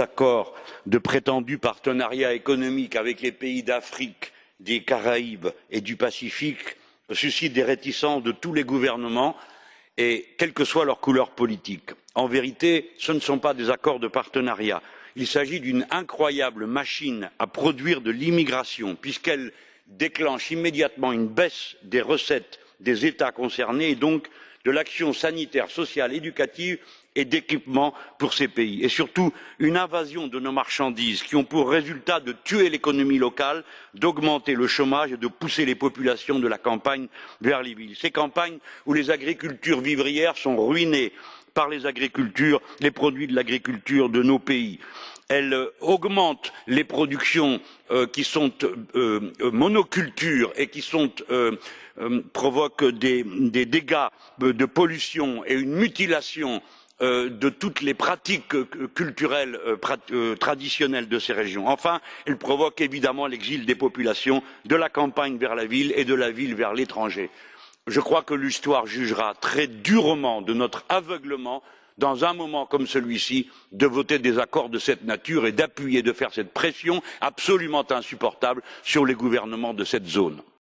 accords de prétendu partenariat économique avec les pays d'Afrique, des Caraïbes et du Pacifique suscitent des réticences de tous les gouvernements, quelle que soit leur couleur politique. En vérité, ce ne sont pas des accords de partenariat, il s'agit d'une incroyable machine à produire de l'immigration, puisqu'elle déclenche immédiatement une baisse des recettes des États concernés et donc de l'action sanitaire, sociale, éducative et d'équipement pour ces pays, et surtout une invasion de nos marchandises qui ont pour résultat de tuer l'économie locale, d'augmenter le chômage et de pousser les populations de la campagne vers les villes. Ces campagnes où les agricultures vivrières sont ruinées par les agricultures, les produits de l'agriculture de nos pays. Elle euh, augmente les productions euh, qui sont euh, monocultures et qui provoquent des, des, dégâts de pollution et une mutilation de toutes les pratiques culturelles traditionnelles de ces régions. Enfin, elle provoque évidemment l'exil des populations de la campagne vers la ville et de la ville vers l'étranger. Je crois que l'histoire jugera très durement de notre aveuglement dans un moment comme celui ci de voter des accords de cette nature et d'appuyer de faire cette pression absolument insupportable sur les gouvernements de cette zone.